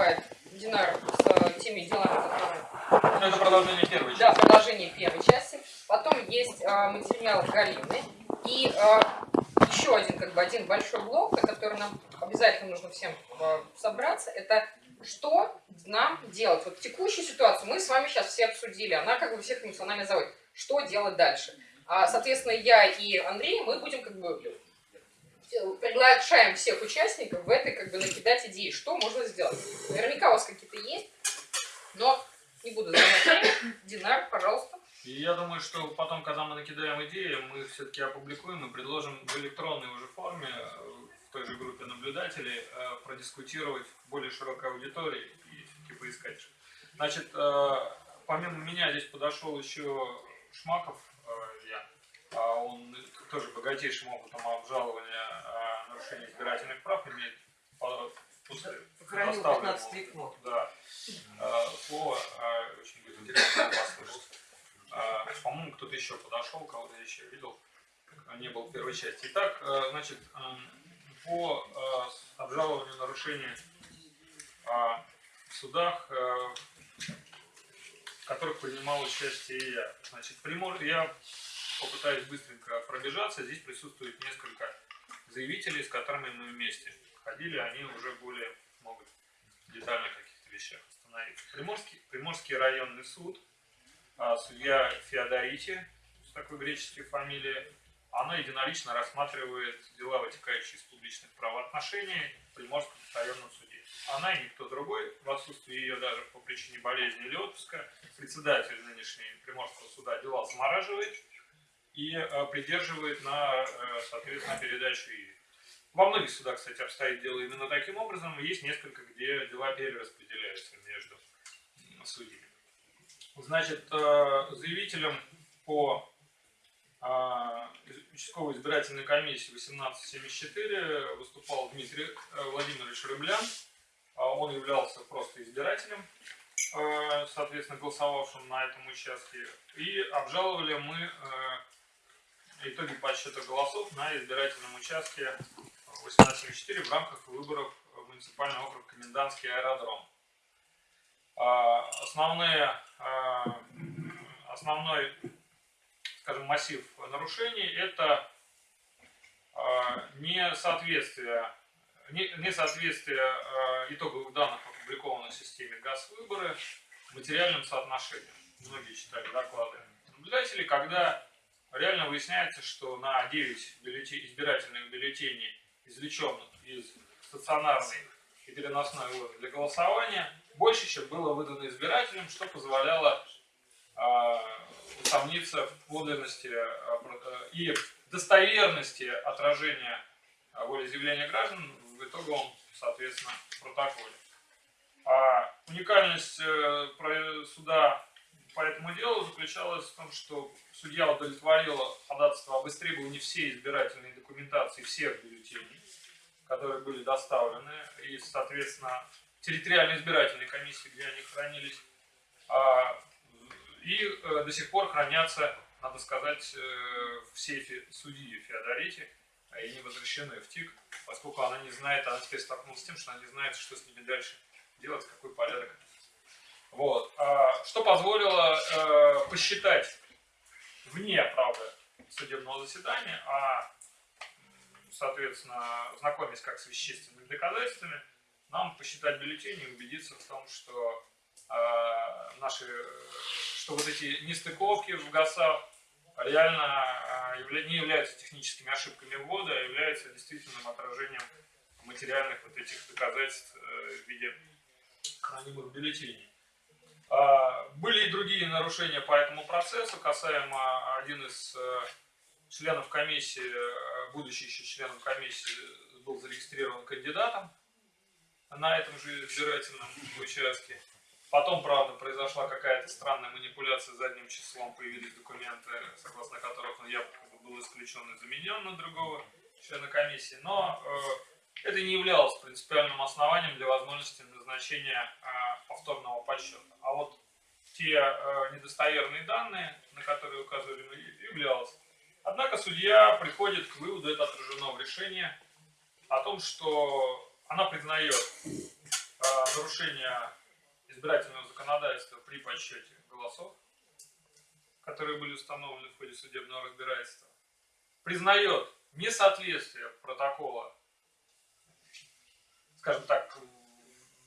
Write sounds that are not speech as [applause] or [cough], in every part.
выступает Динар с теми делами, которые... Это продолжение первой части. Да, продолжение первой части. Потом есть материал Галины. И еще один, как бы, один большой блок, на который нам обязательно нужно всем собраться, это что нам делать? Вот текущую ситуацию мы с вами сейчас все обсудили, она как бы всех эмоционально заводит. Что делать дальше? А, соответственно, я и Андрей, мы будем как бы приглашаем всех участников в этой как бы накидать идеи, что можно сделать. Наверняка у вас какие-то есть, но не буду время. Динар, пожалуйста. И я думаю, что потом, когда мы накидаем идеи, мы все-таки опубликуем и предложим в электронной уже форме в той же группе наблюдателей э, продискутировать в более широкой аудитории и все-таки поискать. Значит, э, помимо меня здесь подошел еще Шмаков, э, я, а он тоже богатейшим опытом обжалования нарушения избирательных прав имеет Сохранил 15 век мод. Да. Слово очень будет интересно послушать. По-моему, кто-то еще подошел, кого-то еще видел, не был в первой части. Итак, значит, по обжалованию нарушений в судах, в которых принимал участие я. Значит, я попытаюсь быстренько пробежаться. Здесь присутствует несколько заявителей, с которыми мы вместе ходили. Они уже более могут детально о каких-то вещах остановиться. Приморский, Приморский районный суд, а, судья Феодорити, с такой греческой фамилией, она единолично рассматривает дела, вытекающие из публичных правоотношений в Приморском районном суде. Она и никто другой, в отсутствии ее даже по причине болезни или отпуска, председатель нынешней Приморского суда дела замораживает и э, придерживает на, э, соответственно, передачу ей. Во многих судах, кстати, обстоит дело именно таким образом. Есть несколько, где дела перераспределяются между судьями. Значит, э, заявителем по участковой избирательной комиссии 1874 выступал Дмитрий Владимирович Рыблян. Он являлся просто избирателем, соответственно, голосовавшим на этом участке. И обжаловали мы итоги подсчета голосов на избирательном участке 1874 в рамках выборов в муниципальный округ Комендантский аэродром. А, основные, основной скажем, массив нарушений, это а, несоответствие, несоответствие а, итоговых данных, опубликованных в системе ГАЗ-выборы, материальным соотношением. Многие читали доклады наблюдателей, когда реально выясняется, что на 9 бюллетень, избирательных бюллетеней, извлеченных из стационарной и переносной урны для голосования, больше, чем было выдано избирателям, что позволяло а, усомниться в подлинности э, и достоверности отражения а, волеизъявления граждан в итоговом, соответственно, протоколе. А уникальность э, суда по этому делу заключалась в том, что судья удовлетворила ходатайство об истребовании всей избирательной документации всех бюллетеней, которые были доставлены, и, соответственно, территориальной избирательной комиссии, где они хранились, и э, до сих пор хранятся, надо сказать, э, в сейфе судьи Феодорити, а и не возвращены в ТИК, поскольку она не знает, она теперь столкнулась с тем, что она не знает, что с ними дальше делать, какой порядок. Вот. А, что позволило э, посчитать вне, правда, судебного заседания, а, соответственно, знакомясь как с вещественными доказательствами, нам посчитать бюллетени и убедиться в том, что э, наши что вот эти нестыковки в ГАСах реально а, не являются техническими ошибками ввода, а являются действительным отражением материальных вот этих доказательств э, в виде хранимых бюллетеней. А, были и другие нарушения по этому процессу, касаемо один из э, членов комиссии, э, будущий еще членом комиссии, был зарегистрирован кандидатом на этом же избирательном участке. Потом, правда, произошла какая-то странная манипуляция задним числом, появились документы, согласно которых он якобы был исключен и заменен на другого члена комиссии. Но э, это не являлось принципиальным основанием для возможности назначения э, повторного подсчета. А вот те э, недостоверные данные, на которые указывали мы, являлось. Однако судья приходит к выводу, это отражено в решении, о том, что она признает э, нарушения избирательного законодательства при подсчете голосов, которые были установлены в ходе судебного разбирательства, признает несоответствие протокола, скажем так,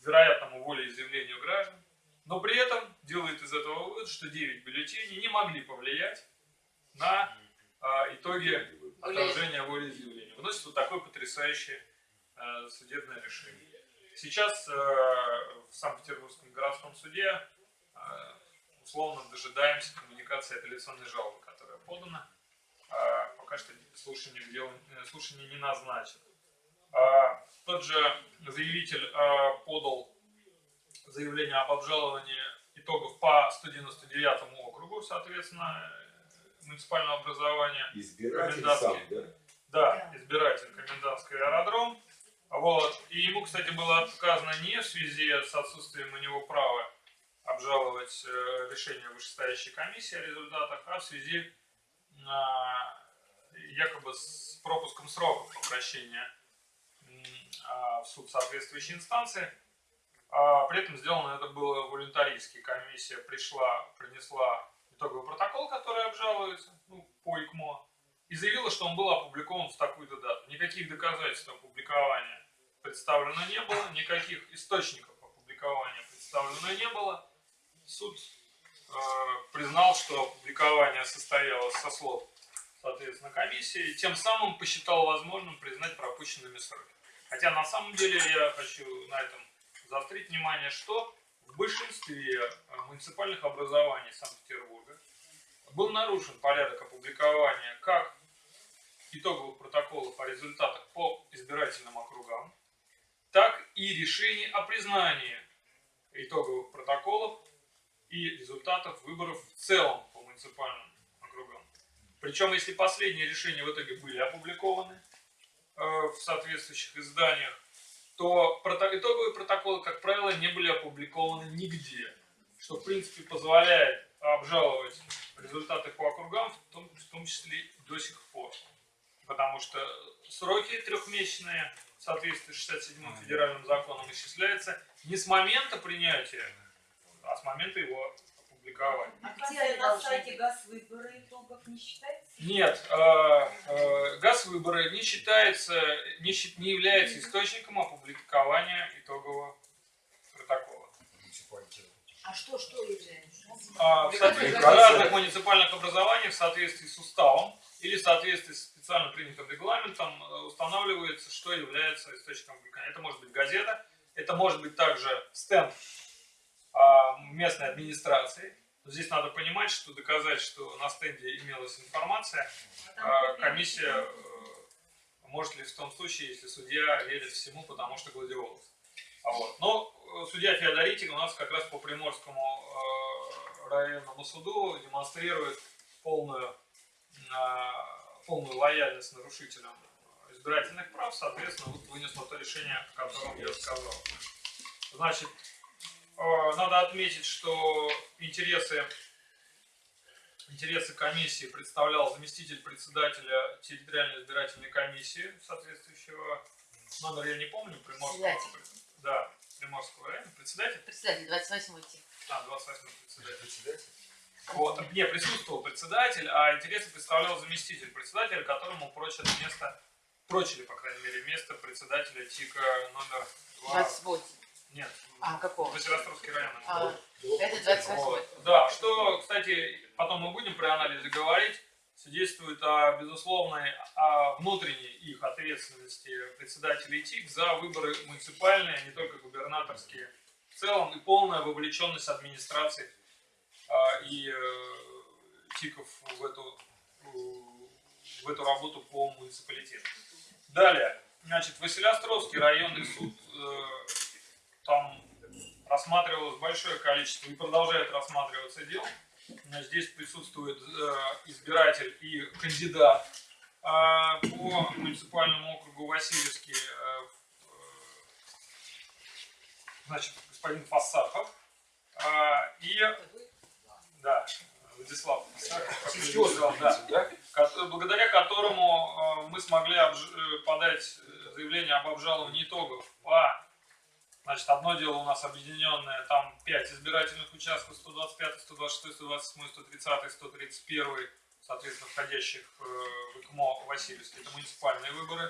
вероятному волеизъявлению граждан, но при этом делает из этого вывод, что 9 бюллетеней не могли повлиять на а, итоги отражения волеизъявления. Выносит вот такое потрясающее а, судебное решение. Сейчас а, в Санкт-Петербургском городском суде а, условно дожидаемся коммуникации апелляционной жалобы, которая подана. А, пока что слушание, дело, э, слушание не назначено. Тот же заявитель а, подал заявление об обжаловании итогов по 199 округу, соответственно, муниципального образования. Избиратель сам, да? Да, избиратель, комендантский аэродром. Вот. И ему, кстати, было отказано не в связи с отсутствием у него права обжаловать э, решение вышестоящей комиссии о результатах, а в связи э, якобы с пропуском сроков обращения э, в суд соответствующей инстанции. А при этом сделано это было волюнтаристски. Комиссия пришла, принесла итоговый протокол, который обжалуется ну, по ИКМО, и заявила, что он был опубликован в такую-то дату. Никаких доказательств опубликования представлено не было, никаких источников опубликования представлено не было. Суд э, признал, что опубликование состоялось со слов, соответственно, комиссии, и тем самым посчитал возможным признать пропущенными сроки. Хотя на самом деле я хочу на этом заострить внимание, что в большинстве э, муниципальных образований Санкт-Петербурга был нарушен порядок опубликования как итоговых протоколов о результатах по избирательным округам, так и решений о признании итоговых протоколов и результатов выборов в целом по муниципальным округам. Причем, если последние решения в итоге были опубликованы в соответствующих изданиях, то итоговые протоколы, как правило, не были опубликованы нигде, что, в принципе, позволяет обжаловать результаты по округам, в том, в том числе до сих пор. Потому что сроки трехмесячные в соответствии с 67 федеральным законом исчисляются не с момента принятия, а с момента его опубликования. А где на сайте газ выборы итогов не считается? Нет, э, э, газ выборы не считается, не, не является источником опубликования итогового протокола. А что, что является? А, в разных муниципальных образований в соответствии с уставом или в соответствии с специально принятым регламентом э, устанавливается, что является источником опубликования. Это может быть газета, это может быть также стенд местной администрации, Здесь надо понимать, что доказать, что на стенде имелась информация, а комиссия э, может ли в том случае, если судья верит всему, потому что гладиолус. А вот. Но э, судья Феодоритик у нас как раз по Приморскому э, районному суду демонстрирует полную, полную лояльность нарушителям избирательных прав, соответственно, вот вынесло то решение, о котором я сказал. Значит, а, надо отметить, что интересы, интересы комиссии представлял заместитель председателя территориальной избирательной комиссии соответствующего номер я не помню, Приморского. Да, Приморского района. Председатель? Председатель, 28 тип. А, 28 председатель. председатель. Вот, не присутствовал председатель, а интересы представлял заместитель председателя, которому прочат место, прочили, по крайней мере, место председателя ТИКа номер 2. 28. Нет. А, какого? Василостровский район. А, это 28 вот. Да, что, кстати, потом мы будем при анализе говорить, свидетельствует о безусловной о внутренней их ответственности председателей ТИК за выборы муниципальные, а не только губернаторские в целом, и полная вовлеченность администрации а, и э, ТИКов в эту, в эту работу по муниципалитету. Далее, значит, Василиостровский районный суд э, там рассматривалось большое количество и продолжает рассматриваться дел. Здесь присутствует э, избиратель и кандидат э, по муниципальному округу Васильевский, э, значит, господин Фасахов. И, да, Владислав Фасахов, да, благодаря которому мы смогли подать заявление об обжаловании итогов по Значит, одно дело у нас объединенное, там 5 избирательных участков, 125, 126, 127, 130, 131, соответственно, входящих э, в ИКМО Васильевский. Это муниципальные выборы.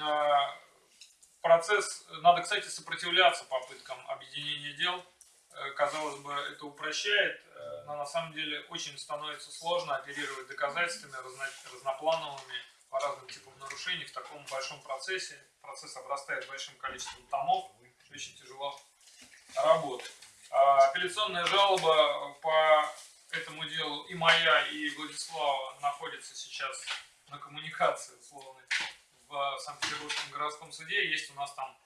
А, Процесс, надо, кстати, сопротивляться попыткам объединения дел. Э, Казалось бы, это упрощает, э, но на самом деле очень становится сложно оперировать доказательствами разно- разноплановыми по разным типам нарушений в таком большом процессе. Процесс обрастает большим количеством томов, очень тяжело работать. А Апелляционная жалоба по этому делу и моя, и Владислава находится сейчас на коммуникации условной в Санкт-Петербургском городском суде. Есть у нас там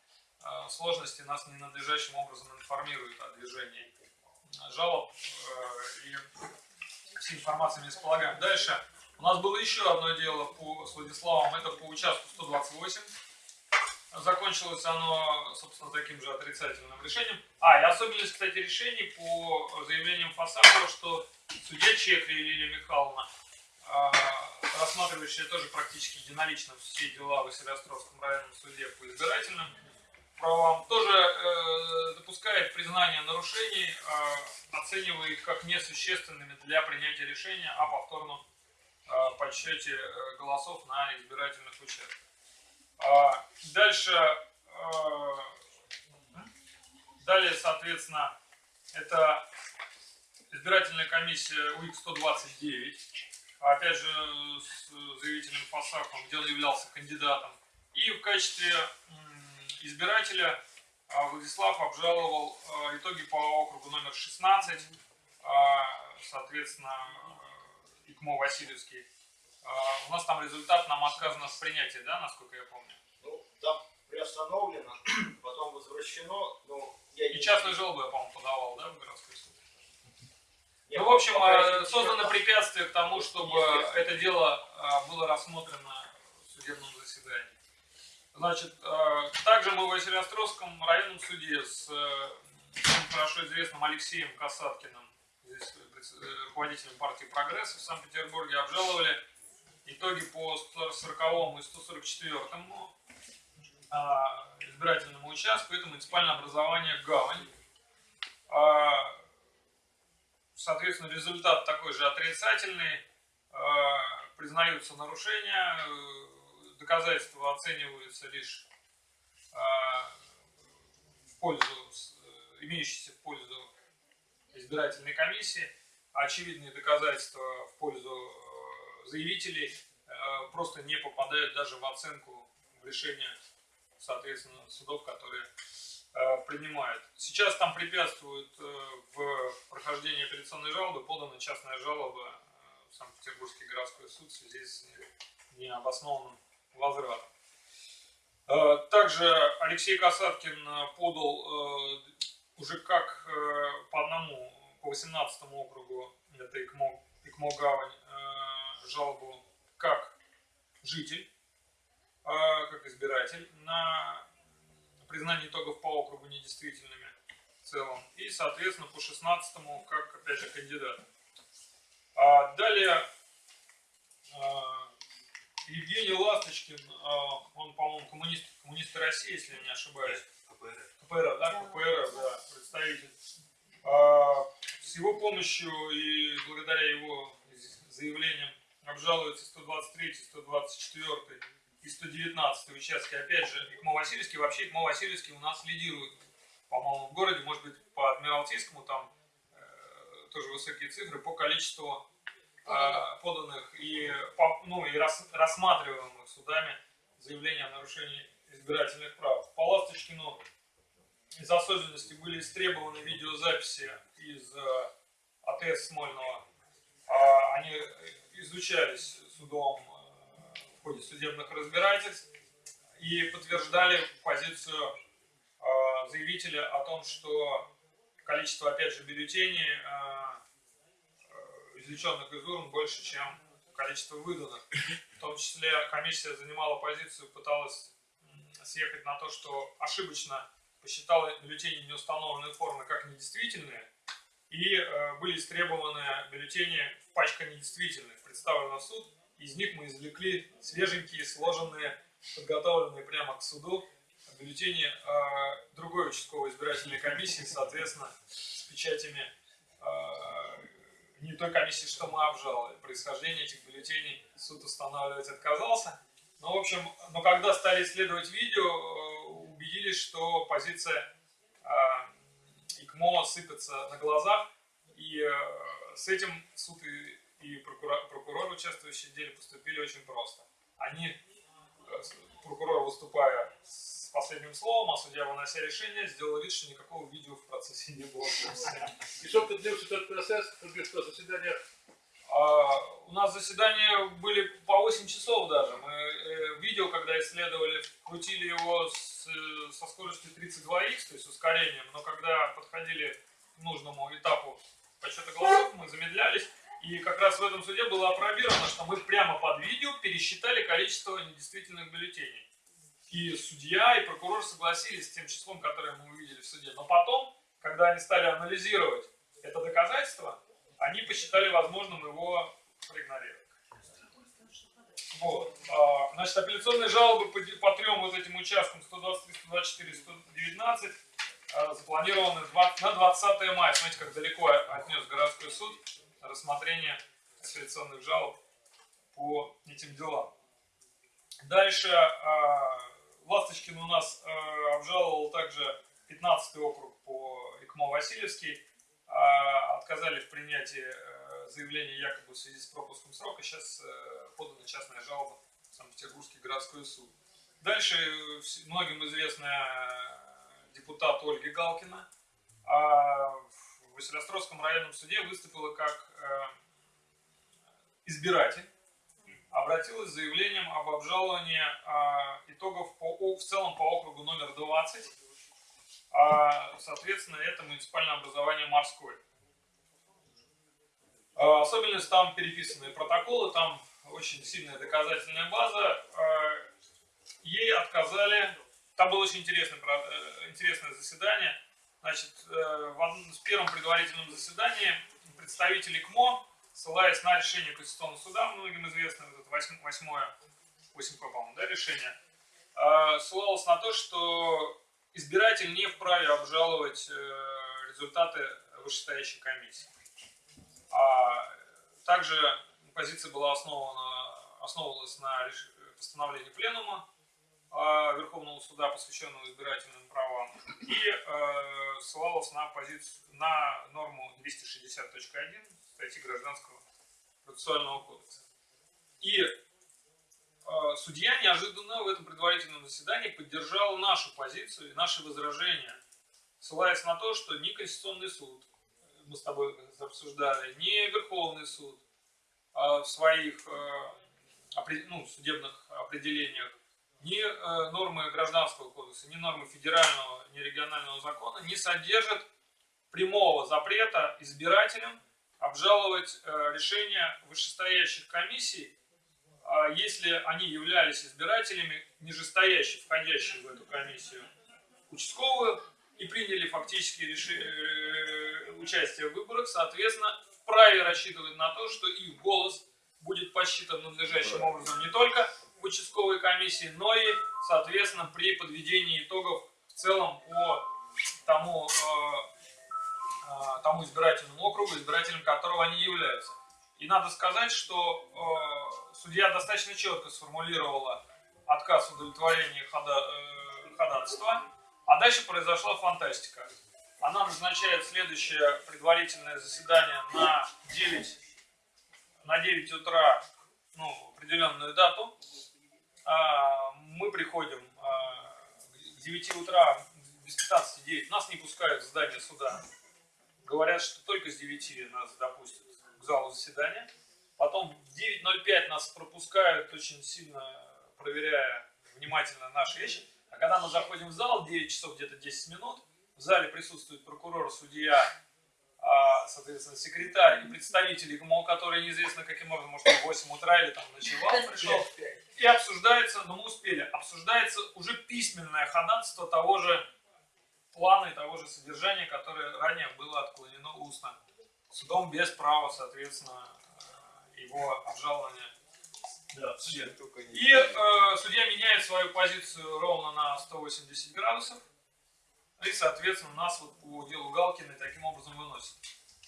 э, сложности, нас ненадлежащим образом информируют о движении жалоб э, и всей информацией не располагаем. Дальше у нас было еще одно дело по, с Владиславом, это по участку 128. Закончилось оно, собственно, таким же отрицательным решением. А, и особенность, кстати, решений по заявлениям Фасакова, что судья Чекри Лилия Михайловна, а, рассматривающая тоже практически единолично все дела в Василиостровском районном суде по избирательным правам, тоже э, допускает признание нарушений, э, оценивая их как несущественными для принятия решения о повторном э, подсчете голосов на избирательных участках. А, Дальше, э, далее, соответственно, это избирательная комиссия УИК-129, опять же, с заявителем Фасахом, где он являлся кандидатом. И в качестве избирателя а, Владислав обжаловал а, итоги по округу номер 16, а, соответственно, э, ИКМО Васильевский. А, У нас там результат, нам отказано в принятии, да, насколько я помню? Ну, там приостановлено, [clears throat] потом возвращено, но я И не- частную жалобу я, по-моему, подавал, да, в городской суд? я Ну, в общем, э, создано препятствие к тому, чтобы Естественно. это дело э, было рассмотрено в судебном заседании. Значит, э, также мы в Василиостровском районном суде с хорошо известным Алексеем Касаткиным, здесь руководителем партии «Прогресс» в Санкт-Петербурге, обжаловали итоги по 140 и 144 а, избирательному участку. Это муниципальное образование «Гавань». А, Соответственно, результат такой же отрицательный. Э, Признаются нарушения, э, доказательства оцениваются лишь э, в пользу, э, имеющиеся в пользу избирательной комиссии. Очевидные доказательства в пользу заявителей э, просто не попадают даже в оценку в решение, соответственно, судов, которые э, принимают. Сейчас там препятствует э, в прохождении апелляционной жалобы подана частная жалоба в Санкт-Петербургский городской суд в связи с необоснованным возвратом. Также Алексей Касаткин подал уже как по одному, по 18 округу, это ИКМО, ИКМО Гавань, жалобу как житель, э, как избиратель на признание итогов по округу недействительными в целом. И, соответственно, по 16-му, как, опять же, кандидат. А далее а, Евгений Ласточкин, а, он, по-моему, коммунист, коммунист России, если я не ошибаюсь. КПРФ, да, КПРФ, да, представитель. А, С его помощью и благодаря его заявлениям обжалуются 123, 124 и 119 участки. Опять же, ИКМО Васильевский. Вообще ИКМО Васильевский у нас лидирует, по-моему, в городе. Может быть, по Адмиралтейскому там э, тоже высокие цифры по количеству э, поданных и, по- ну, и рас- рассматриваемых судами заявлений о нарушении избирательных прав. По Ласточкину из особенностей были истребованы видеозаписи из э, АТС Смольного. А, Они изучались судом э, в ходе судебных разбирательств и подтверждали позицию э, заявителя о том, что количество, опять же, бюллетеней, э, извлеченных из урн, больше, чем количество выданных. В том числе комиссия занимала позицию, пыталась съехать на то, что ошибочно посчитала бюллетени неустановленной формы как недействительные, и э, были истребованы бюллетени в пачка недействительных, представлены в суд. Из них мы извлекли свеженькие, сложенные, подготовленные прямо к суду бюллетени э, другой участковой избирательной комиссии, соответственно, с печатями э, не той комиссии, что мы обжаловали. Происхождение этих бюллетеней суд устанавливать отказался. Ну, в общем, но когда стали исследовать видео, убедились, что позиция ИКМО сыпется на глазах, и э, с этим суд и, и прокурор, прокурор, участвующие в деле, поступили очень просто. Они, э, прокурор, выступая с последним словом, а судья, вынося решение, сделал вид, что никакого видео в процессе не было. И сколько длился этот процесс, что заседание? А, у нас заседания были по 8 часов даже. Мы э, видео, когда исследовали, крутили его с, со скоростью 32х, то есть ускорением, но когда подходили к нужному этапу подсчета голосов, мы замедлялись. И как раз в этом суде было опробировано, что мы прямо под видео пересчитали количество недействительных бюллетеней. И судья, и прокурор согласились с тем числом, которое мы увидели в суде. Но потом, когда они стали анализировать это доказательство, они посчитали возможным его проигнорировать. Вот. А, Значит, апелляционные жалобы по, по трем вот этим участкам 123, 124, 119 а, запланированы на 20 мая. Смотрите, как далеко отнес городской суд рассмотрение апелляционных жалоб по этим делам. Дальше а, Ласточкин у нас а, обжаловал также 15 округ по ИКМО Васильевский. А, Отказали в принятии э, заявления якобы в связи с пропуском срока. Сейчас э, подана частная жалоба в Санкт-Петербургский городской суд. Дальше э, многим известная депутат Ольга Галкина а, в Василиостровском районном суде выступила как избиратель обратилась с заявлением об обжаловании а, итогов по, в целом по округу номер 20. А, соответственно, это муниципальное образование морское. А, особенность там переписанные протоколы, там очень сильная доказательная база. А, ей отказали. Там было очень интересное, э, интересное заседание. Значит, э, в первом предварительном заседании представители КМО, ссылаясь на решение Конституционного суда, многим известное, вот это восьм- восьмое, 8 по-моему, да, решение, э, ссылалось на то, что избиратель не вправе обжаловать э, результаты вышестоящей комиссии. А также позиция была основана, основывалась на постановлении Пленума а, Верховного суда, посвященного избирательным правам, и э, ссылалась на позицию на норму 260.1 статьи Гражданского процессуального кодекса. И судья неожиданно в этом предварительном заседании поддержал нашу позицию и наши возражения, ссылаясь на то, что ни Конституционный суд, мы с тобой обсуждали, ни Верховный суд а, в своих э, ну, судебных определениях ни э, нормы гражданского кодекса, ни нормы федерального, ни регионального закона не содержат прямого запрета избирателям обжаловать э, решения вышестоящих комиссий, если они являлись избирателями, нижестоящих, входящих в эту комиссию, участковую, и приняли фактически реши- э, участие в выборах, соответственно, вправе рассчитывать на то, что их голос будет посчитан надлежащим образом не только в участковой комиссии, но и, соответственно, при подведении итогов в целом по тому, э, э, тому избирательному округу, избирателем которого они являются. И надо сказать, что э, судья достаточно четко сформулировала отказ в удовлетворении хода, э, ходатайства, а дальше произошла фантастика. Она назначает следующее предварительное заседание на 9, на 9 утра, ну, определенную дату. А, Мы приходим а, к 9 утра, без 15 9, нас не пускают в здание суда. Говорят, что только с 9 нас допустят к залу заседания. Потом в 9.05 нас пропускают, очень сильно проверяя внимательно наши вещи. А когда мы заходим в зал, 9 часов где-то 10 минут, в зале присутствует прокурор, судья, а, соответственно, секретарь и представители ГМО, которые неизвестно каким образом, может, в 8 утра или там ночевал, пришел. И обсуждается, но мы успели, обсуждается уже письменное ходатайство того же плана и того же содержания, которое ранее было отклонено устно. Судом без права, соответственно, э, его обжалования Да, судья. И э, судья меняет свою позицию ровно на 180 градусов. И, соответственно, нас вот по делу Галкина таким образом выносит.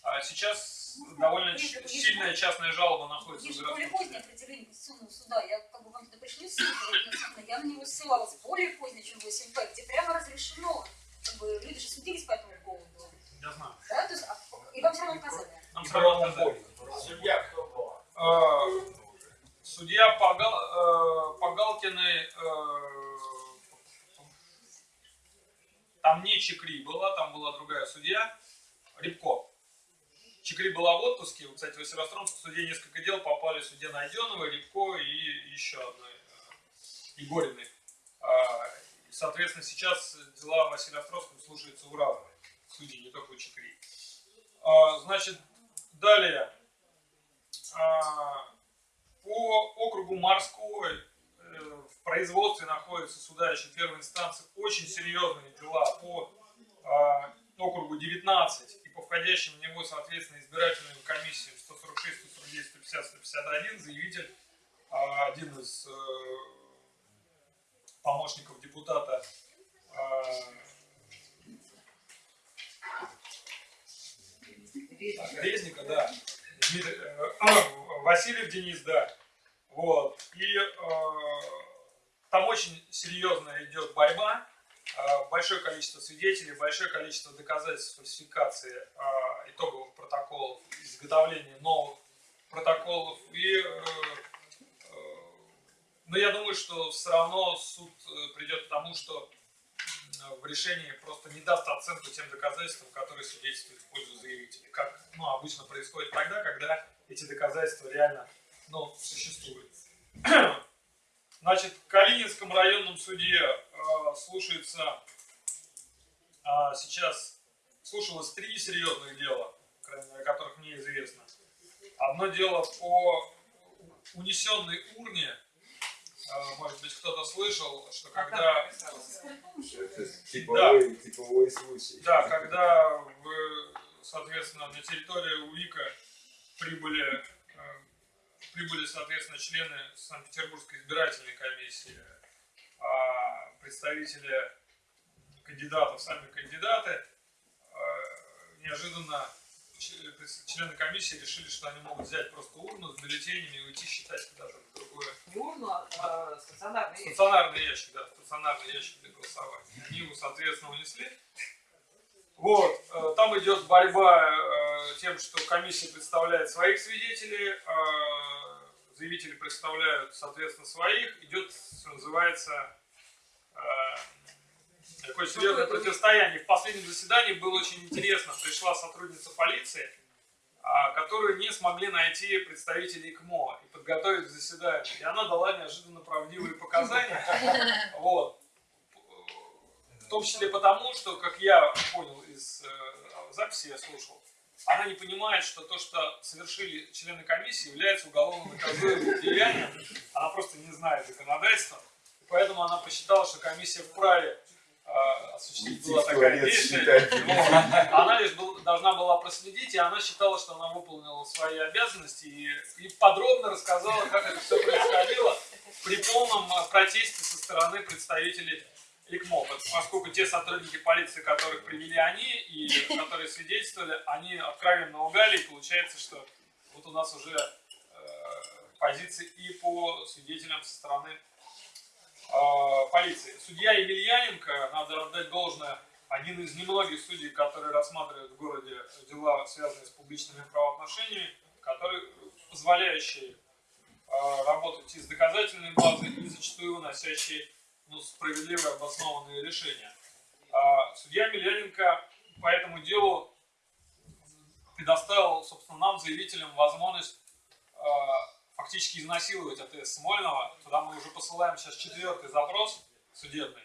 А сейчас довольно ч- Есть- сильная частная жалоба находится в Есть более городском позднее суде. определение Конституционного суда. Я как бы вам туда пришли ссылку, я на него ссылалась более позднее, чем 8П, где прямо разрешено. Как бы люди же судились по этому поводу. Я знаю. Да? То есть, а- и вам все равно. Нам сразу отказали. Судья кто была? Судья Гал- э, э, там не Чекри была, там была другая судья, Рябко. Чекри была в отпуске, вот, кстати, в Северостромском суде несколько дел попали судья Найденова, Рябко и еще одной, э, Егориной. А, Соответственно, сейчас дела в Василиостровском слушаются у разных судей, не только у Чекри. А, Значит, далее. А, По округу Морской э, в производстве находятся суда еще первой инстанции очень серьезные дела по а, округу 19 и по входящим в него, соответственно, избирательным комиссиям 146, 149, 150, 151 заявитель, один из э, помощников депутата а, Резника, да. Дмитрий, э, Васильев Денис, да. Вот. И э, там очень серьезная идет борьба. Э, большое количество свидетелей, большое количество доказательств фальсификации э, итоговых протоколов, изготовления новых протоколов. И, э, э, но я думаю, что все равно суд э, придет к тому, что в решении просто не даст оценку тем доказательствам, которые свидетельствуют в пользу заявителя. Как ну, обычно происходит тогда, когда эти доказательства реально ну, существуют. [clears throat] Значит, в Калининском районном суде э, слушается а, сейчас слушалось три серьезных дела, о которых мне известно. Одно дело по унесенной урне. Э, может быть, кто-то слышал, что когда Типовой, типовой случай. да, когда, в, соответственно, на территорию УИКа прибыли, э, прибыли, соответственно, члены Санкт-Петербургской избирательной комиссии, а представители кандидатов, сами кандидаты, э, неожиданно члены комиссии решили, что они могут взять просто урну с бюллетенями и уйти считать куда-то в другое Не урну, а стационарный. Стационарный ящик, да, стационарный ящик для голосования. Они его, соответственно, унесли. Вот, э, там идет борьба э, тем, что комиссия представляет своих свидетелей, э, заявители представляют, соответственно, своих. Идет, что называется, такое серьезное противостояние. В последнем заседании было очень интересно. Пришла сотрудница полиции, а, которые не смогли найти представителей КМО и подготовить к заседанию. И она дала неожиданно правдивые показания. Вот. В том числе потому, что, как я понял из э, записи, я слушал, она не понимает, что то, что совершили члены комиссии, является уголовно наказуемым деянием. Она просто не знает законодательства. Поэтому она посчитала, что комиссия вправе осуществить Уйти было в такое туалет, действие. Она лишь был- должна была проследить, и она считала, что она выполнила свои обязанности и, и подробно рассказала, как это все происходило при полном э, протесте со стороны представителей ИКМО, поскольку те сотрудники полиции, которых привели они и которые свидетельствовали, они откровенно лгали, и получается, что вот у нас уже э, позиции и по свидетелям со стороны полиции. Судья Емельяненко, надо отдать должное, один из немногих судей, которые рассматривают в городе дела, связанные с публичными правоотношениями, который, позволяющие э, работать и с доказательной базой, и зачастую выносящие ну, справедливые обоснованные решения. А судья Милененко по этому делу предоставил, собственно, нам, заявителям, возможность э, фактически изнасиловать АТС Смольного. Туда мы уже посылаем сейчас четвертый запрос судебный,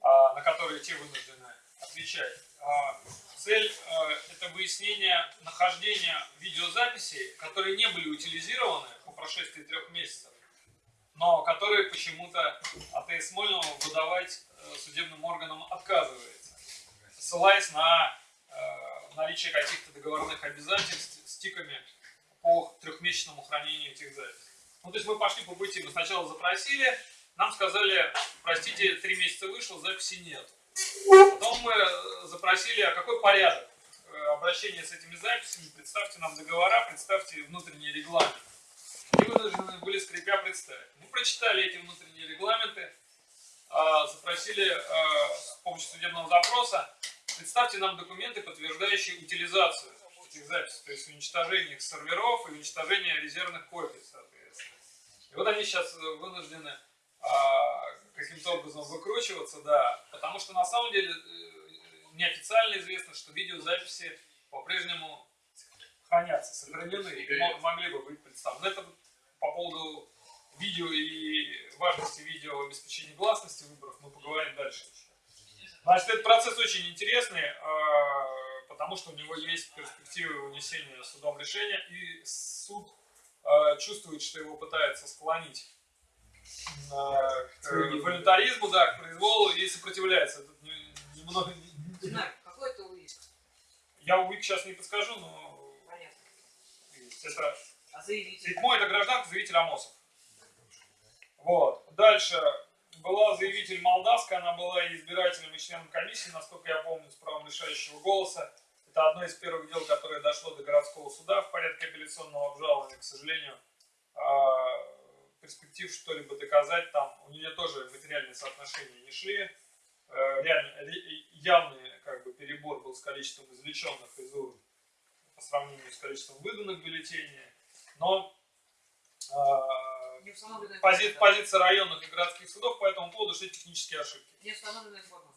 а, на который те вынуждены отвечать. А, Цель э, это выяснение нахождения видеозаписей, которые не были утилизированы по прошествии трех месяцев, но которые почему-то АТС Смольного выдавать э, судебным органам отказывается, ссылаясь на э, наличие каких-то договорных обязательств с тиками по трехмесячному хранению этих записей. Ну, то есть мы пошли по пути, мы сначала запросили, нам сказали, простите, три месяца вышло, записи нет. Потом мы э, запросили, а какой порядок э, обращения с этими записями, представьте нам договора, представьте внутренний регламент. И вынуждены были скрипя представить. Мы прочитали эти внутренние регламенты, а, запросили с помощью судебного запроса, представьте нам документы, подтверждающие утилизацию этих записей, то есть уничтожение их серверов и уничтожение резервных копий, соответственно. И вот они сейчас вынуждены а, каким-то образом выкручиваться, да, потому что на самом деле э, неофициально известно, что видеозаписи по-прежнему хранятся, сохранены и мо- могли бы быть представлены. Но это по поводу видео и важности видео в обеспечении гласности выборов мы поговорим дальше. Значит, этот процесс очень интересный, э, потому что у него есть перспективы вынесения судом решения, и суд э, чувствует, что его пытается склонить э, к волюнтаризму, да, к произволу и сопротивляется. Тут не- немного... Знаю, какой это УИК? Я УИК сейчас не подскажу, но Понятно. это А заявитель? Седьмой это гражданка, заявитель Амосов. Вот. Дальше была заявитель Молдавская, она была избирателем, и членом комиссии, насколько я помню, с правом решающего голоса. Это одно из первых дел, которое дошло до городского суда в порядке апелляционного обжалования. К сожалению, а, перспектив что-либо доказать там, у нее тоже материальные соотношения не шли. Э, Реально, явный как бы, перебор был с количеством извлеченных из урн по сравнению с количеством выданных бюллетеней. Но установленная пози- позиция районных и городских судов по этому поводу, это технические ошибки. Не установленная форма.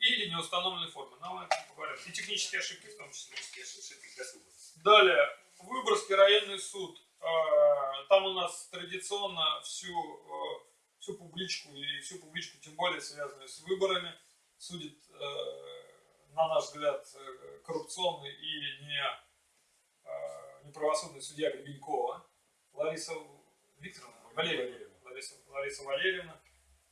Или не установленные формы. Но мы поговорим. И технические ошибки в том числе. Далее. Выборгский районный суд. А, Там у нас традиционно всю, э, всю публичку и всю публичку, тем более связанную с выборами, судит, э, на наш взгляд, э, коррупционный и не, неправосудный судья Гребенькова Лариса Викторовна, Валерьевна, Лариса, Лариса Валерьевна,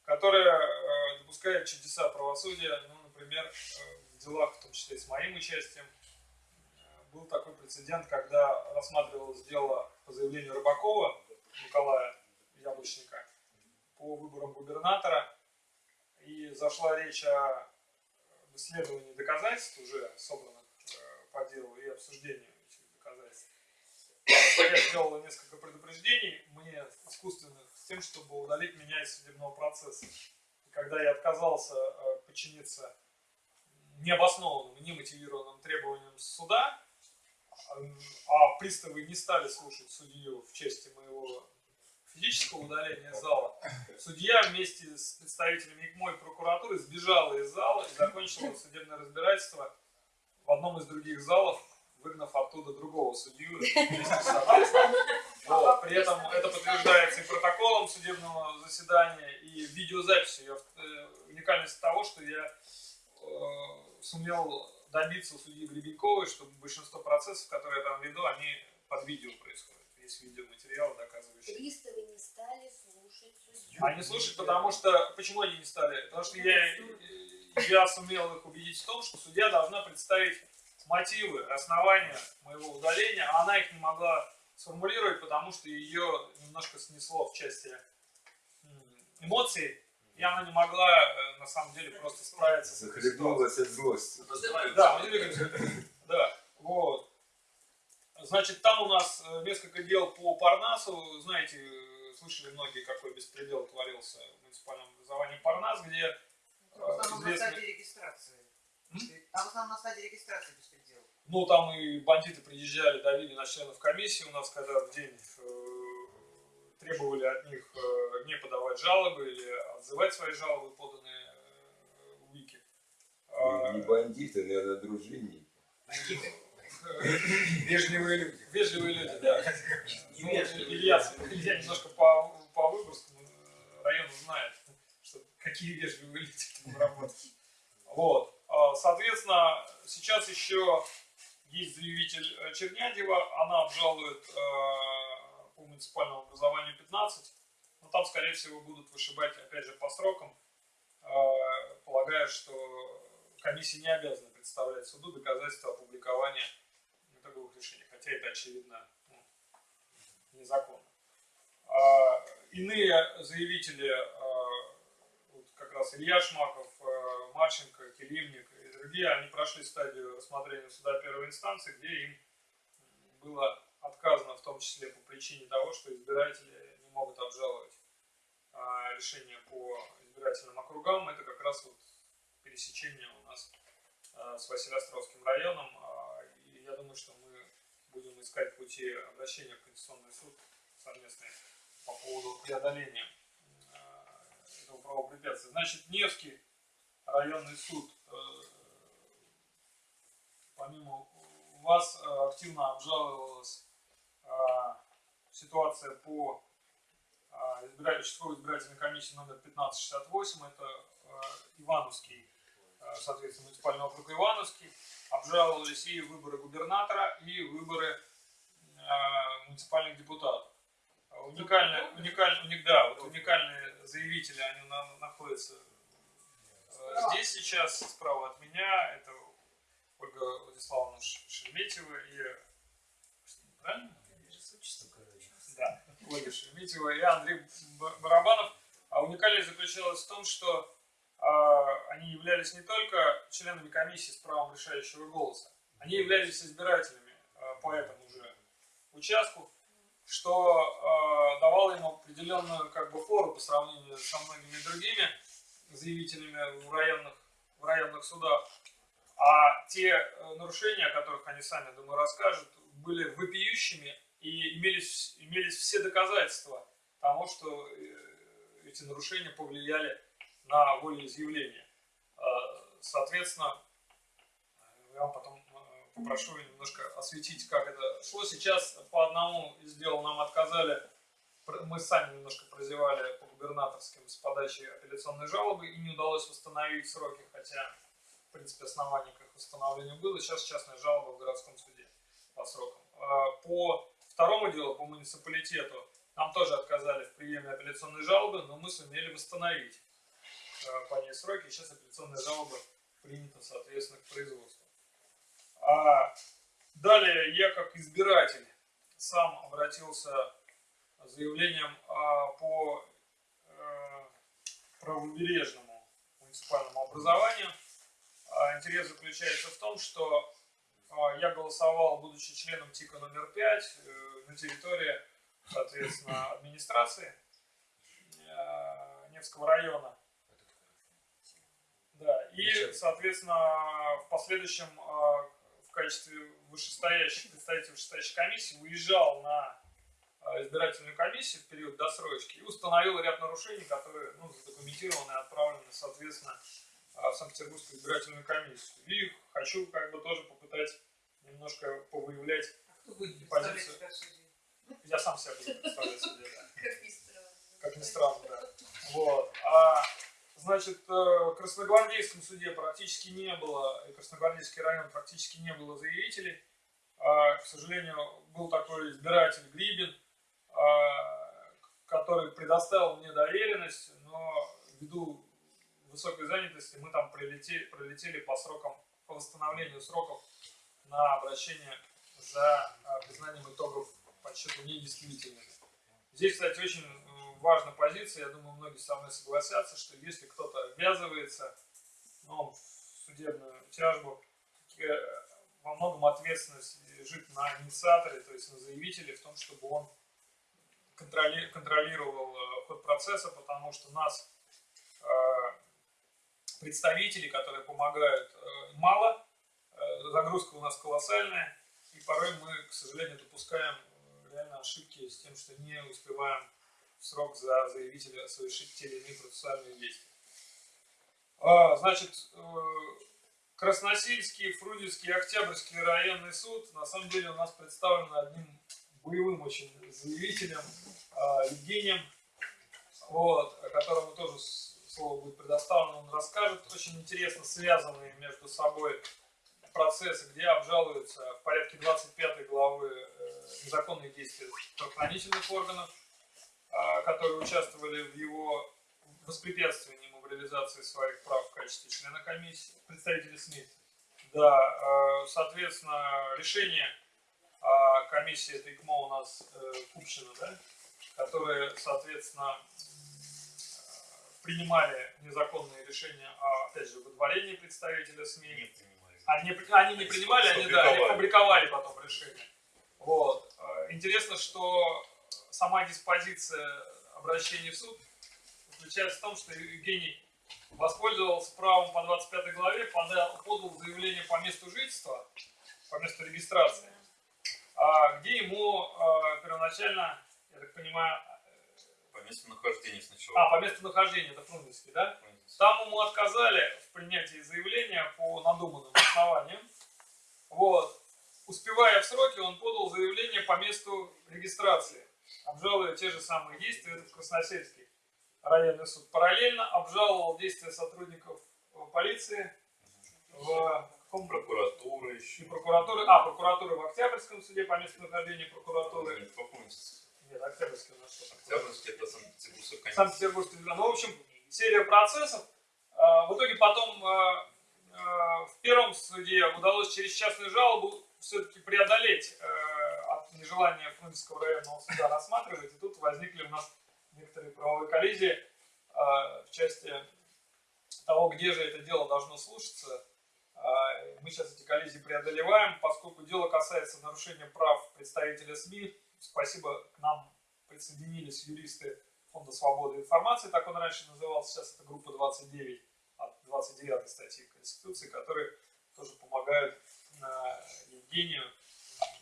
которая допускает чудеса правосудия, ну, например, э, в делах, в том числе и с моим участием, э, был такой прецедент, когда рассматривалось дело по заявлению Рыбакова Николая Яблочника по выборам губернатора, и зашла речь о исследовании доказательств, уже собранных э, по делу, и обсуждении этих доказательств. Я сделала несколько предупреждений мне искусственных с тем, чтобы удалить меня из судебного процесса. Когда я отказался подчиниться необоснованным и немотивированным требованиям суда, э, а приставы не стали слушать судью в части моего физического удаления зала, судья вместе с представителями ИКМО и прокуратуры сбежала из зала и закончила судебное разбирательство в одном из других залов, выгнав оттуда другого судью. вместе с. Вот. При этом это подтверждается и протоколом судебного заседания, и видеозаписью. Я, э, уникальность того, что я э, сумел добиться у судьи Гребеньковой, чтобы большинство процессов, которые я там веду, они под видео происходят. Есть видеоматериалы, доказывающие. Приставы не стали слушать судью. Они слушают, потому что... Почему они не стали? Потому что я, я сумел их убедить в том, что судья должна представить мотивы, основания моего удаления, а она их не могла сформулировать, потому что ее немножко снесло в части эмоций, и она не могла, э, на самом деле, просто справиться с этой ситуацией. Захлебнулась от злости. Да, [laughs] да, вот. Значит, там у нас э, несколько дел по Парнасу. Знаете, э, слышали многие, какой беспредел творился в муниципальном образовании Парнас, где э, В основном на известный- стадии регистрации. М? А в основном на стадии регистрации беспредел. Ну, там и бандиты приезжали, давили на членов комиссии у нас, когда в день э, требовали от них э, не подавать жалобы или отзывать свои жалобы, поданные э, в УИКе. А, Не бандиты, наверное, дружинники. [laughs] Вежливые люди. Вежливые люди, да. Ну, Илья, Илья немножко по, по Выборгскому э, району знает, [laughs] что какие вежливые люди там работают. Вот. А, Соответственно, сейчас еще есть заявитель Чернядева, она обжалует по муниципальному образованию 15, но там, скорее всего, будут вышибать, опять же, по срокам, э, полагая, что комиссия не обязана представлять суду доказательства опубликования итоговых решений, хотя это очевидно ну, незаконно. А, А, Иные заявители, а, как раз Илья Шмаков, а, Марченко, Келимник и другие, они прошли стадию рассмотрения суда первой инстанции, где им было том числе по причине того, что избиратели не могут обжаловать а, решение по избирательным округам. Это как раз вот пересечение у нас а, с Василиостровским районом. А, И я думаю, что мы будем искать пути обращения в Конституционный суд совместные по поводу преодоления этого правопрепятствия. Значит, Невский районный суд, э, помимо вас, активно обжаловалась ситуация по а, избира- участковой избирательной комиссии номер 1568, это а, Ивановский, а, соответственно, муниципальный округ Ивановский, обжаловались и выборы губернатора, и выборы а, муниципальных депутатов. А, Уникальные, уникаль- уник- да, вот уникальные заявители, они на- находятся э, здесь сейчас, справа от меня, это Ольга Владиславовна Шереметьева и... Правильно? Ольга Шереметьева и Андрей Барабанов. А уникальность заключалась в том, что а, они являлись не только членами комиссии с правом решающего голоса, они являлись избирателями а, по этому же участку, что а, давало им определенную как бы фору по сравнению со многими другими заявителями в районных, в районных судах. А те э, нарушения, о которых они сами, думаю, расскажут, были вопиющими и имелись, имелись все доказательства тому, что э, эти нарушения повлияли на волеизъявление. Э, Соответственно, я вам потом э, попрошу немножко осветить, как это шло. Сейчас по одному из дел нам отказали, мы сами немножко прозевали по губернаторским с подачи апелляционной жалобы и не удалось восстановить сроки, хотя, в принципе, оснований к их восстановлению было. Сейчас частная жалоба в городском суде по срокам. По второму делу, по муниципалитету, нам тоже отказали в приеме апелляционной жалобы, но мы сумели восстановить э, по ней сроки. Сейчас апелляционная жалоба принята, соответственно, к производству. А далее я как избиратель сам обратился с заявлением а, по э, правобережному муниципальному образованию. А, Интерес заключается в том, что я голосовал, будучи членом ТИКа номер 5 на территории, соответственно, администрации э, Невского района. Да, и, соответственно, в последующем э, в качестве вышестоящей, представителя вышестоящей комиссии выезжал на э, избирательную комиссию в период досрочки и установил ряд нарушений, которые ну, задокументированы и отправлены, соответственно, э, в Санкт-Петербургскую избирательную комиссию. И хочу как бы тоже попытать немножко повыявлять, Кто будет Позицию. я сам себя буду представлять себе, да. [laughs] Как ни странно. как ни странно, да. Вот. А, значит, э, в Красногвардейском суде практически не было, и Красногвардейский район практически не было заявителей. А, к сожалению, был такой избиратель Грибин, а, который предоставил мне доверенность, но ввиду высокой занятости мы там прилетели, пролетели по срокам, по восстановлению сроков на обращение за а, признанием итогов подсчета недействительными. Здесь, кстати, очень э, важная позиция, я думаю, многие со мной согласятся, что если кто-то обвязывается ну, в судебную тяжбу, э, во многом ответственность лежит на инициаторе, то есть на заявителе в том, чтобы он контроли- контролировал э, ход процесса, потому что нас э, представителей, которые помогают, э, мало, э, загрузка у нас колоссальная, и порой мы, к сожалению, допускаем э, реально ошибки с тем, что не успеваем в срок за заявителя совершить те или иные процессуальные действия. А, Значит, Красносельский, Фрунзенский Октябрьский районный суд на самом деле у нас представлен одним боевым очень заявителем Евгением, вот, которому тоже слово будет предоставлено, он расскажет очень интересно связанные между собой процессы, где обжалуются в порядке 25 главы э, незаконные действия правоохранительных органов, а, которые участвовали в его воспрепятствовании ему в реализации своих прав в качестве члена комиссии, представителей СМИ. Да, э, соответственно, решение а, комиссии это ИКМО у нас э, Купчина, да? которые, соответственно, принимали незаконные решения о, опять же, выдворении представителя СМИ. Не принимали. Они, они не принимали, они, да, они публиковали потом решение. Вот. Э, Интересно, что сама диспозиция обращения в суд заключается в том, что Евгений воспользовался правом по 25 главе, подал, подал заявление по месту жительства, по месту регистрации, а, где ему э, первоначально, я так понимаю, По месту нахождения сначала. а, по месту нахождения, это Фрунзенский, да? Там ему отказали в принятии заявления по надуманным основаниям. Вот. Успевая в сроки, он подал заявление по месту регистрации, обжалуя те же самые действия, это в Красносельский районный суд. Параллельно обжаловал действия сотрудников э, полиции в каком Прокуратура и еще. прокуратуры, а, прокуратуры в Октябрьском суде по месту нахождения прокуратуры. Попомните. Нет, Октябрьский у нас? Октябрьский это Санкт-Петербургская комиссия. Санкт-Петербургский. Ну, в общем, серия процессов. А, В итоге потом а, а, в первом суде удалось через частную жалобу все-таки преодолеть э, от нежелания Фрунзенского районного суда рассматривать. И тут возникли у нас некоторые правовые коллизии в части того, где же это дело должно слушаться. Мы сейчас эти коллизии преодолеваем, поскольку дело касается нарушения прав представителя СМИ. Спасибо, к нам присоединились юристы Фонда свободы информации, так он раньше назывался, сейчас это группа 29 от 29 статьи Конституции, которые тоже помогают э, Евгению.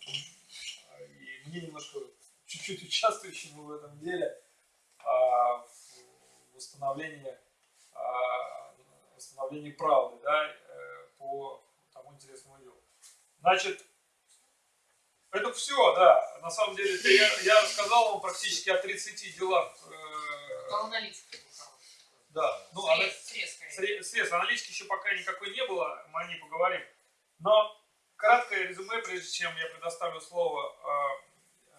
И мне немножко чуть-чуть участвующему в этом деле а, в восстановлении, а, восстановлении правды да, э, по тому интересному делу. Значит, это все, да. На самом деле, это я, я рассказал вам практически о 30 делах. э, да, ну, Срез, срез, скорее. сре- средств. Аналитики еще пока никакой не было, мы о ней поговорим. Но краткое резюме, прежде чем я предоставлю слово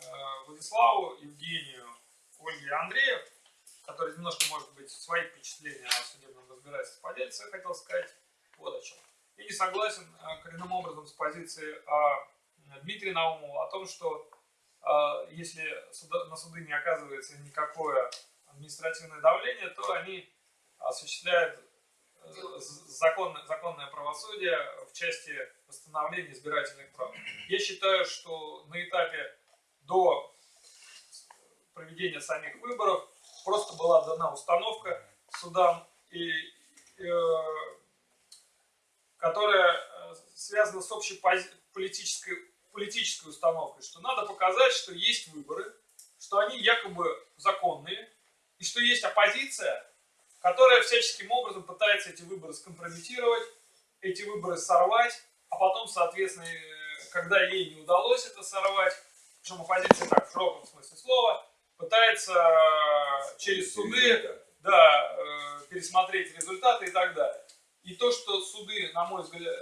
э, э, Владиславу, Евгению, Ольге и Андрею, который немножко, может быть, свои впечатления о судебном разбирательстве поделится, я хотел сказать вот о чем. Я не согласен э, коренным образом с позицией э, Дмитрия Наумова о том, что э, если на суды не оказывается никакое административное давление, то они осуществляют э, законное, законное правосудие в части восстановления избирательных прав. Я считаю, что на этапе до проведения самих выборов просто была дана установка судам, и, э, которая э, связана с общей политической, политической установкой, что надо показать, что есть выборы, что они якобы законные, и что есть оппозиция, которая всяческим образом пытается эти выборы скомпрометировать, эти выборы сорвать, а потом, соответственно, э, когда ей не удалось это сорвать, причем оппозиция так в широком смысле слова, пытается э, через суды да, э, пересмотреть результаты и так далее. И то, что суды, на мой взгляд,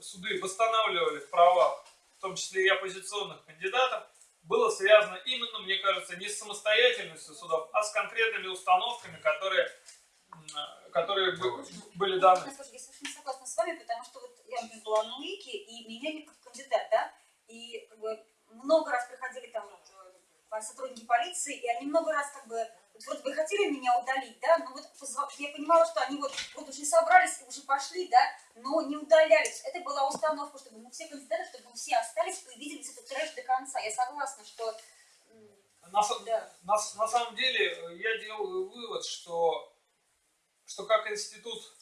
суды восстанавливали в правах, в том числе и оппозиционных кандидатов, было связано именно, мне кажется, не с самостоятельностью судов, а с конкретными установками, которые, которые бы- были даны. Я скажу, я совершенно согласна с вами, потому что вот я была на УИКе, и меня не как кандидат, да, и как бы много раз приходили там э, сотрудники полиции, и они много раз как бы вот бы хотели меня удалить, да, но вот я понимала, что они вот, вот уже собрались, уже пошли, да, но не удалялись. Это была установка, чтобы мы все кандидаты, чтобы мы все остались и увидели этот трэш до конца. Я согласна, что На, Да. на на самом деле э, я делаю вывод, что, что как институт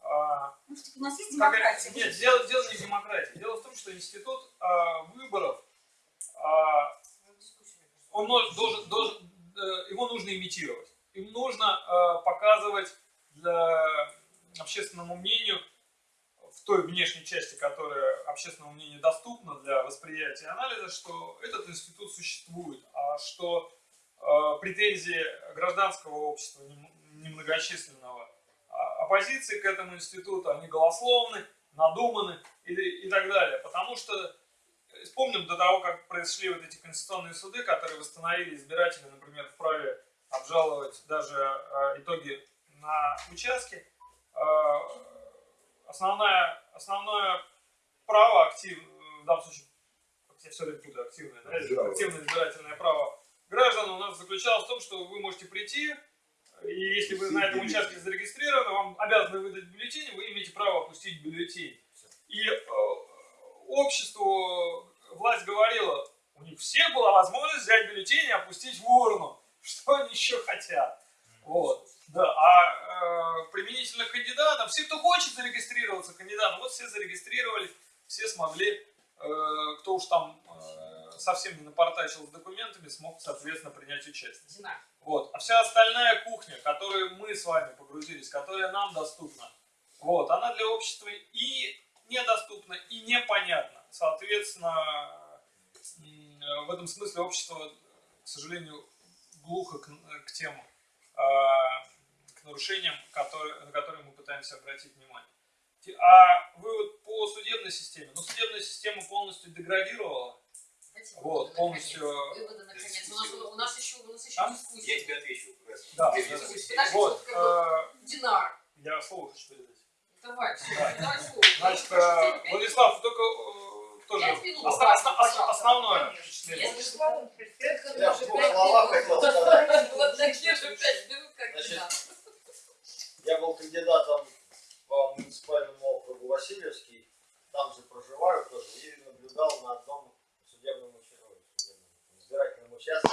а, ну, у нас есть Как- демократия. Нет, дело, дело не в демократии. Дело в том, что институт а, выборов, а, он должен, должен, его нужно имитировать. Им нужно а, показывать для общественному мнению в той внешней части, которая общественному мнению доступна для восприятия и анализа, что этот институт существует, а что э, претензии гражданского общества нем- немногочисленного а оппозиции к этому институту, они голословны, надуманы и, и так далее. Потому что, э, вспомним до того, как произошли вот эти конституционные суды, которые восстановили избиратели, например, вправе обжаловать даже а, итоги на участке. А, основное, основное право актив, в данном случае, все время путаю, активное, да, активное избирательное право граждан у нас заключалось в том, что вы можете прийти, и если вы на этом участке зарегистрированы, вам обязаны выдать бюллетень, вы имеете право опустить бюллетень. И э, обществу власть говорила, у них всех была возможность взять бюллетень и опустить в урну. [laughs] Что они еще хотят? Вот. Да, а э, применительно кандидатам, все, кто хочет зарегистрироваться кандидатом, вот все зарегистрировались, все смогли, э, кто уж там э, совсем не напортачил с документами, смог, соответственно, принять участие. Динар. Вот. А вся остальная кухня, которую мы с вами погрузились, которая нам доступна, вот, она для общества и недоступна, и непонятна. Соответственно, в этом смысле общество, к сожалению, глухо к, к тем, а, к нарушениям, которые, на которые мы пытаемся обратить внимание. А вывод по судебной системе. Ну, судебная система полностью деградировала. Дайте вот, полностью... Выводы, наконец. У нас, у нас еще, у нас еще а? Я тебе отвечу. Да, да, да. Вот. А, динар. Я слово хочу передать. Давай, все, да. давай слово. Значит, а, Владислав, только э, тоже основное. Я был кандидатом по муниципальному округу Васильевский, там же проживаю тоже, и наблюдал на одном судебном, участке, избирательном участке,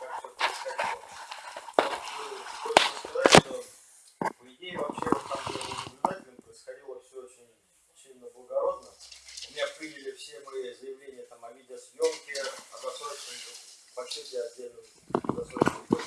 как все происходило. Э, хочется сказать, что по идее вообще вот там отпилили все мои заявления там, о видеосъемке, о досрочном, почти отдельном досрочном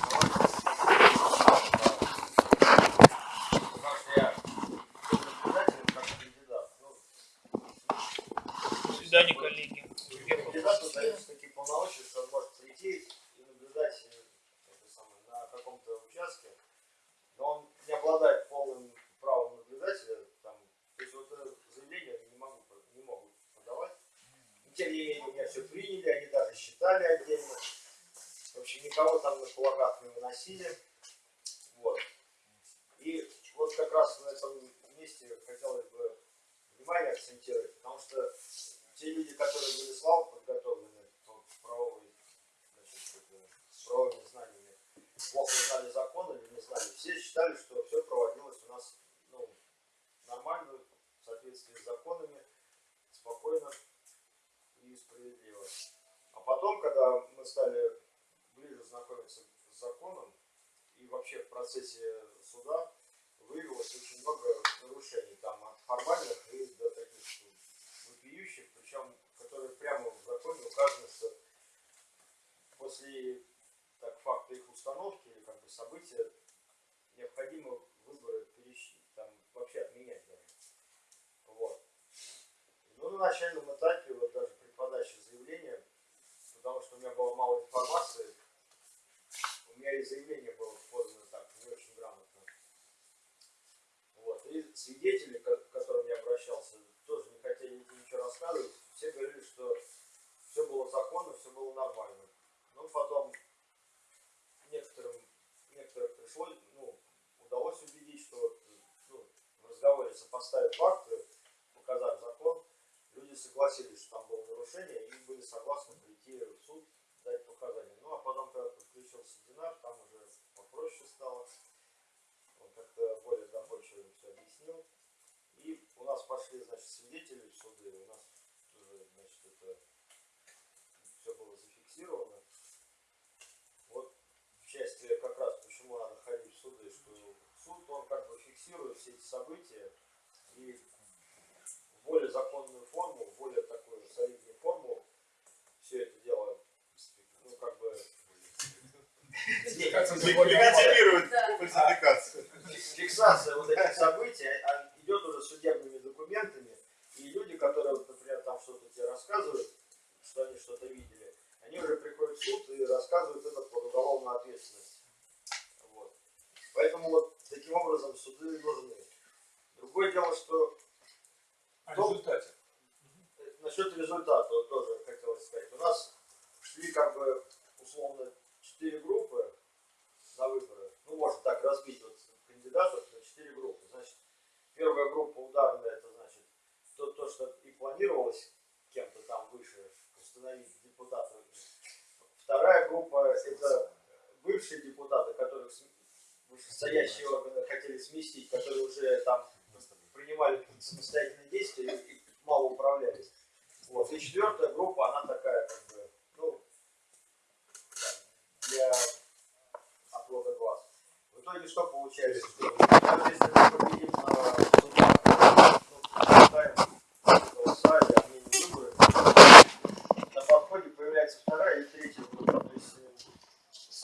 фиксирует все эти события и в более законную форму, в более такую же солидную форму все это дело, ну, как бы... Как [laughs] планировалось кем-то там выше установить депутатов. Вторая группа – это бывшие депутаты, которых вышестоящие органы хотели сместить, которые уже там принимали самостоятельные действия и мало управлялись. Вот. И четвертая группа, она такая, как бы, ну, для отвода глаз. В итоге что получается? Даже если мы победим на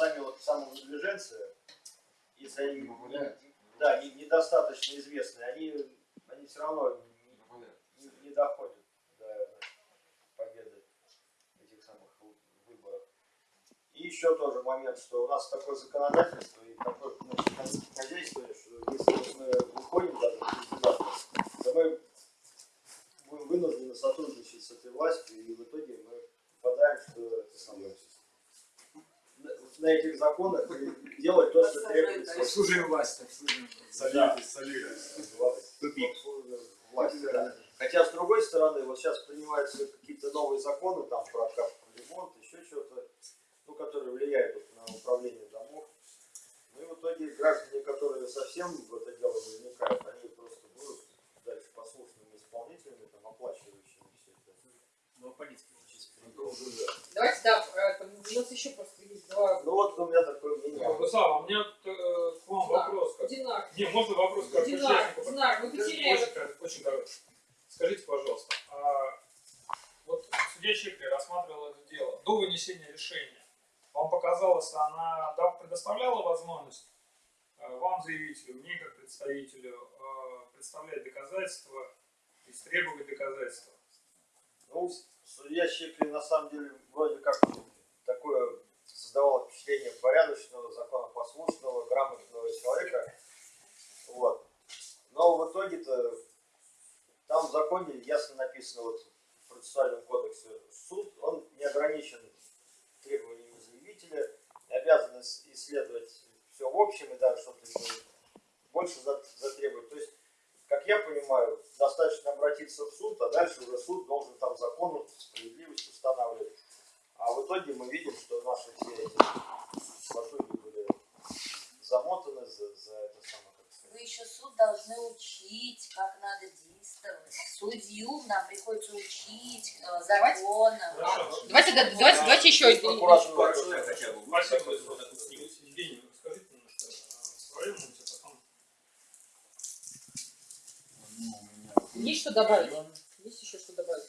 сами вот самовыдвиженцы, если они да, не- недостаточно известны, они, они все равно не, не- не доходят до победы этих самых вы- выборов. И еще тоже момент, что у нас такое законодательство и такое ну, хозя- хозяйство, что если мы выходим даже то мы будем вынуждены сотрудничать с этой властью, и в итоге мы попадаем, что это самое, на, этих законах и делать то, что требуется. Обслуживаем власть, обслуживаем. Солидность, Тупик. Власть, да. Хотя, с другой стороны, вот сейчас принимаются какие-то новые законы там про капремонт, еще что-то, ну, которые влияют вот на управление домов. Ну и в итоге граждане, которые совсем в это дело не вникают, они просто будут дальше послушными исполнителями, там, оплачивающими все это. Ну, полиция. Давайте, да, э, там, у нас еще просто есть два... Ну вот у меня такое мнение. Руслан, у меня э, к вам вопрос. Как... Динар. Не, можно вопрос как Динар? Динар, вы потеряли... Очень, очень короткий. Скажите, пожалуйста, а вот судья Чекли рассматривала это дело до вынесения решения. Вам показалось, она да, предоставляла возможность э, вам, заявителю, мне как представителю, представлять доказательства, истребовать доказательства? Ну, судья Щекли на самом деле вроде как такое создавало впечатление порядочного, законопослушного, грамотного человека. Вот. Но в итоге-то там в законе ясно написано вот в процессуальном кодексе суд, он не ограничен требованиями заявителя, обязан ис- исследовать все в общем и даже что-то больше за- затребовать. То есть как я понимаю, достаточно обратиться в суд, а дальше уже суд должен там закону справедливость устанавливать. А в итоге мы видим, что наши все эти латуни были замотаны за, за это самое. Вы еще суд должны учить, как надо действовать. Судью нам приходится учить э, законам. Хорошо. Давайте, да, давайте, давайте еще один. Тоже. я хотя бы. Спасибо. Евгений, расскажите немножко о своем опыте, потом Ну, у меня Есть что добавить? Есть еще что добавить?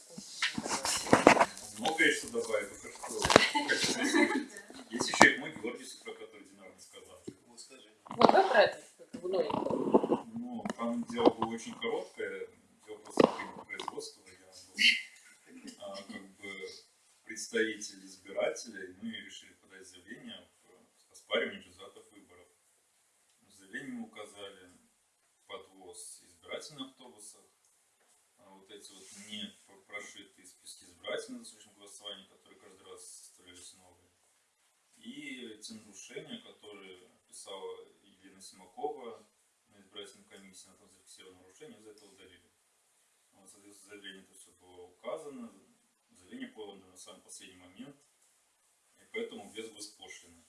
Многое что добавить, только что. Есть еще и мой Георгиус, про который Динар рассказал. Вот, давай про это. ну, Ну, там дело было очень короткое, дело просто по производству. Я был а, как бы представитель избирателей, мы решили подать заявление в оспаривание результатов выборов. В заявлении мы указали подвоз избирательных автобусов, вот эти вот не прошитые списки избирателей на случай голосования, которые каждый раз составлялись новые. И те нарушения, которые писала Елена Симакова на избирательной комиссии, на там зафиксировано нарушение, из-за этого удалили. Вот, соответственно, в заявлении это все было указано, заявление подано на самый последний момент, и поэтому без госпошлины.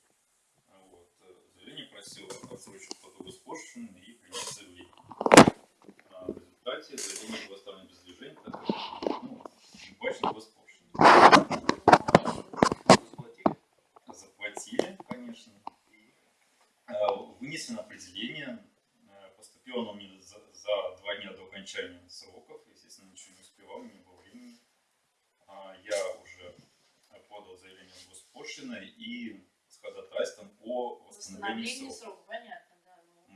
Вот. э, Заявление просило отсрочить плату госпошлины и принять заявление. А результате заявление было оставлено без так как ну, не плачено госпошлина. Заплатили, конечно. А, Вынесено определение. Э, Поступило оно мне за, за два дня до окончания сроков. Естественно, ничего не успевал, не было времени. А, Я уже подал заявление в госпошлиной и с ходатайством о восстановлении Восстановление сроков. понятно.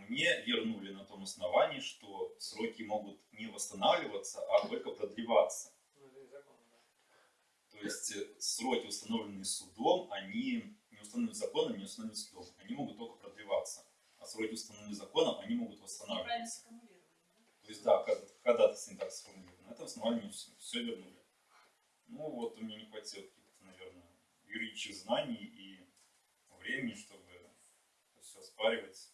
Мне вернули на том основании, что сроки могут не восстанавливаться, а только продлеваться. ну, это. То есть э, сроки, установленные судом, они не установлены законом, не установлены судом. Они могут только продлеваться. А сроки, установленные законом, они могут восстанавливаться. То есть, да, когда- ходатайство не так сформулировано. На этом основании все, все вернули. Ну вот, у меня не хватило каких-то, наверное, юридических знаний и времени, чтобы это все оспаривать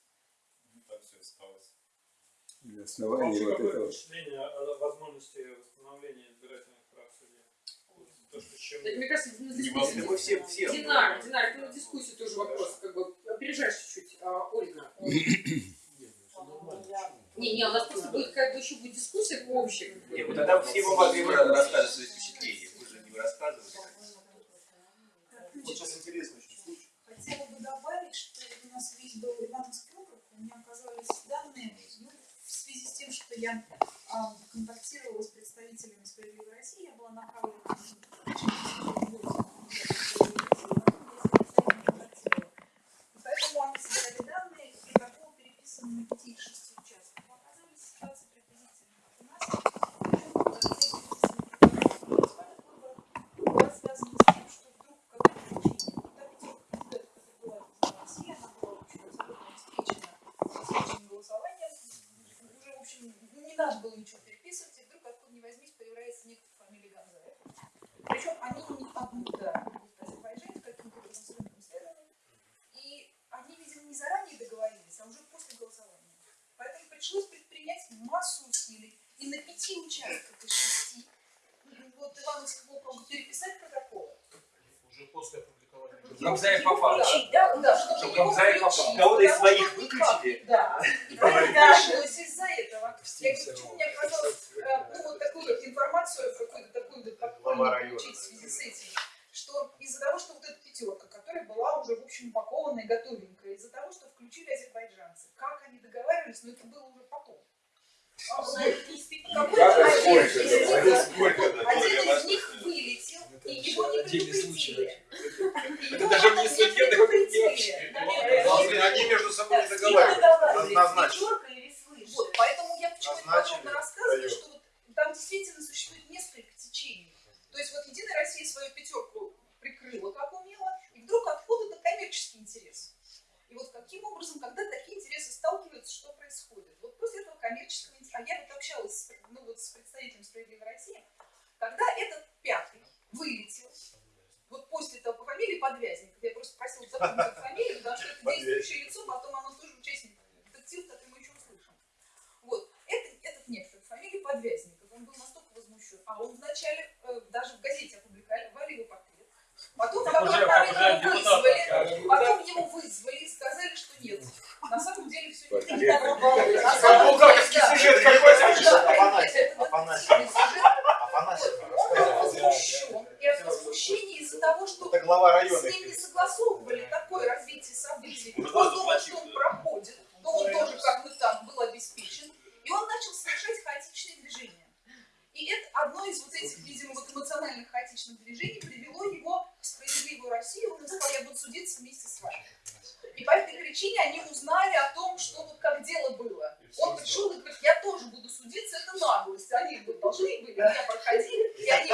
для основания вот какое этого. впечатление о возможности восстановления избирательных прав судей? То, что чем... Мне кажется, на дискуссию... Мы все, все. Динар, Динар, это ну, на ну, дискуссию тоже вопрос, как бы, опережаешь чуть-чуть, а, Ольга. Ну, не, не, у нас просто будет как бы еще будет дискуссия общая. Нет, вот тогда все мы могли бы рассказывать. Кого-то из своих выключили? Да. [laughs] Пришлось из-за этого. Я говорю, почему мне оказалось, э, ну, вот такую вот информацию, какую-то такую подпольную получить в связи с этим, что из-за того, что вот эта пятерка, которая была уже, в общем, упакованная, готовенькая, из-за того, что включили азербайджанцы, как они договаривались, но это было уже потом. А, какой-то один из них вылетел, и его не предупредили. Это даже не судебный. Должны они между собой не договариваются. договаривались. Однозначно. Вот, поэтому я почему это Назначили, подробно рассказываю, что вот там действительно существует несколько течений. То есть вот Единая Россия свою пятерку прикрыла, как умела, и вдруг откуда-то коммерческий интерес. И вот каким образом, когда такие интересы сталкиваются, что происходит? Вот после этого коммерческого интереса, а я вот общалась ну, вот с представителем «Справедливой России», когда этот пятый вылетел, вот после этого по фамилии Подвязников, я просто просила запомнить фамилию, потому что это действующее лицо, потом оно тоже участник. Детектив, который мы еще услышим. Вот, это, этот некто, фамилия Подвязников, он был настолько возмущен, а он вначале э, даже в газете опубликовали его потом Как потом уже- уже его вызвали, потом его вызвали и сказали, что нет. На самом деле все не так. Самом булгаковский сюжет какой-то. Сюжет. Афанасий Он был возмущен. И от возмущения из-за того, что с ним не согласовывали такое развитие событий. Он думал, что он проходит, но он тоже, как мы там, был обеспечен. И он начал совершать хаотичные движения. И это одно из вот этих, видимо, вот эмоциональных хаотичных движений привело его справедливую Россию. Он сказал, я буду судиться вместе с вами. И по этой причине они узнали о том, что вот как дело было. Он пришел и говорит, я тоже буду судиться, это наглость. Они вот должны были, меня проходили, и они